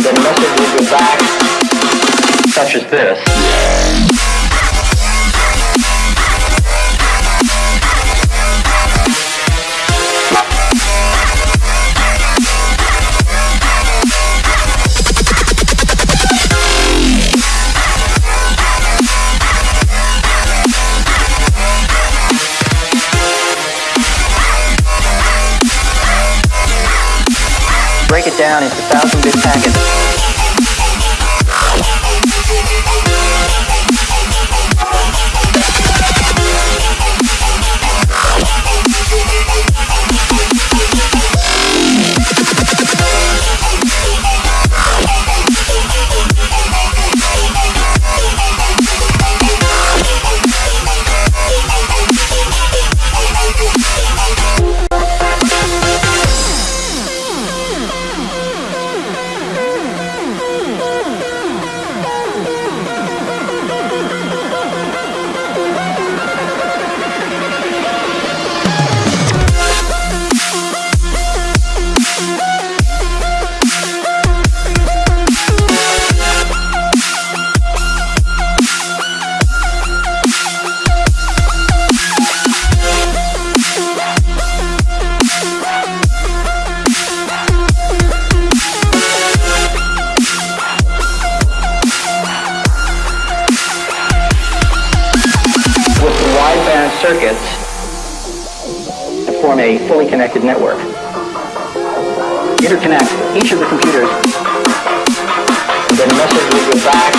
and then a message will go back, such as this. Break it down into thousand bit packets. Circuits to form a fully connected network. Interconnect each of the computers, and then message will go back,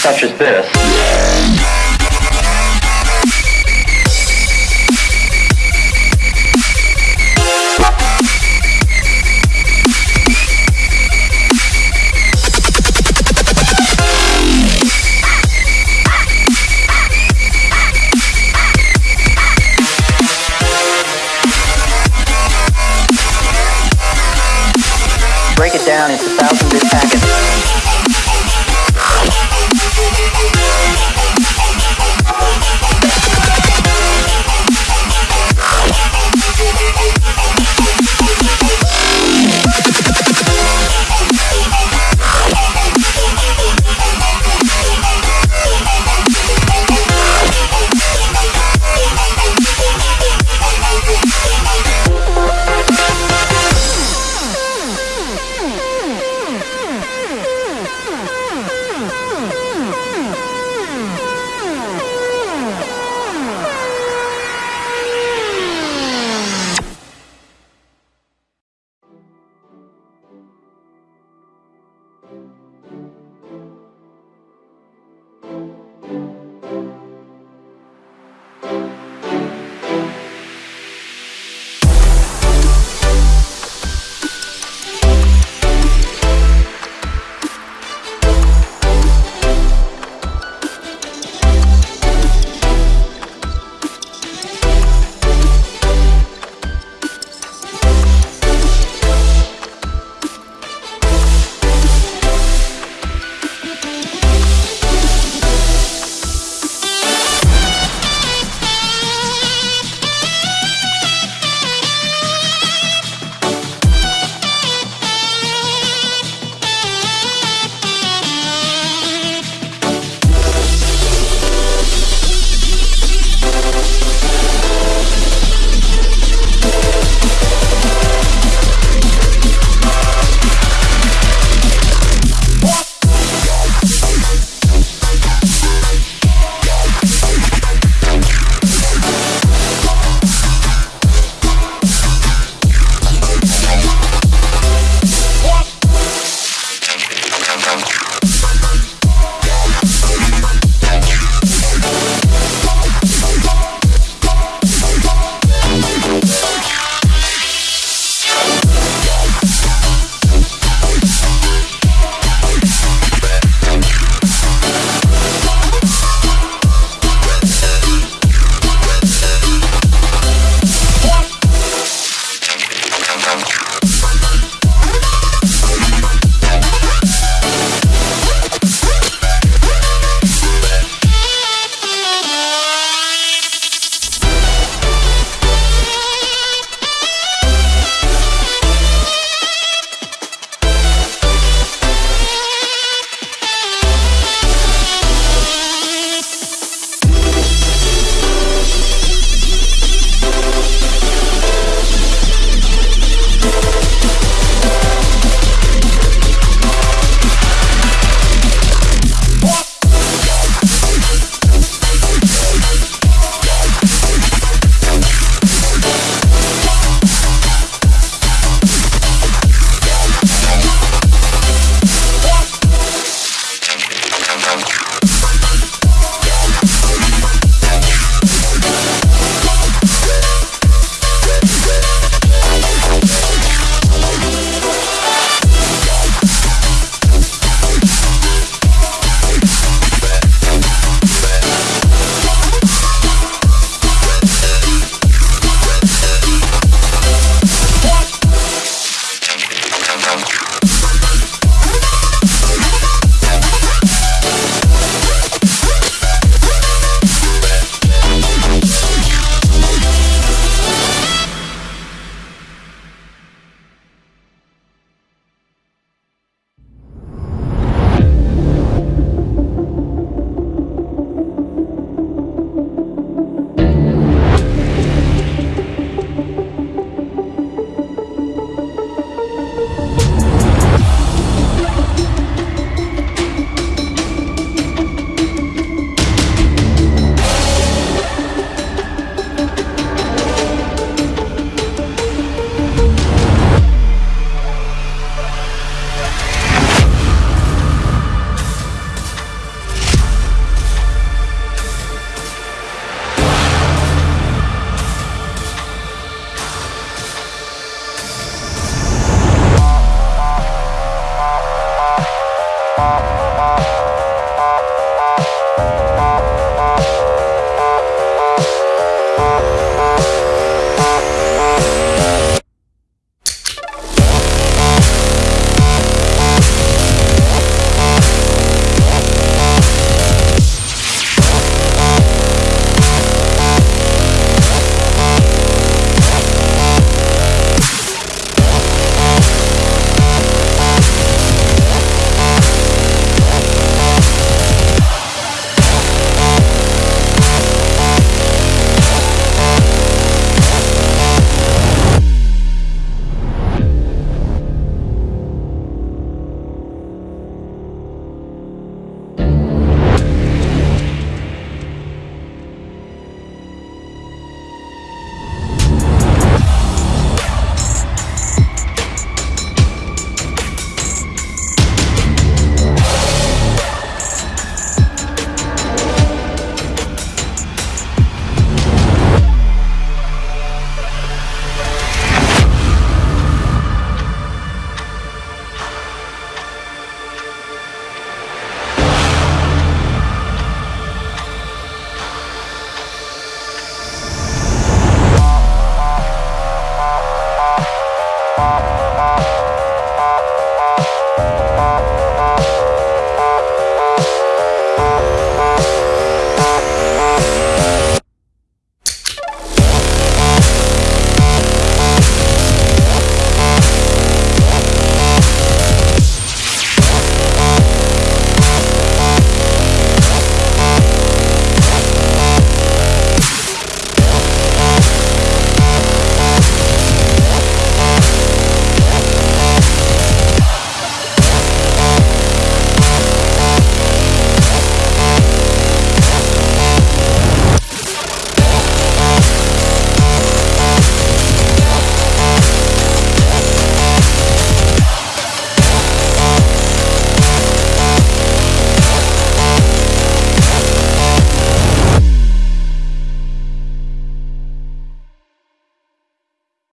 such as this. Down into thousand bit packets.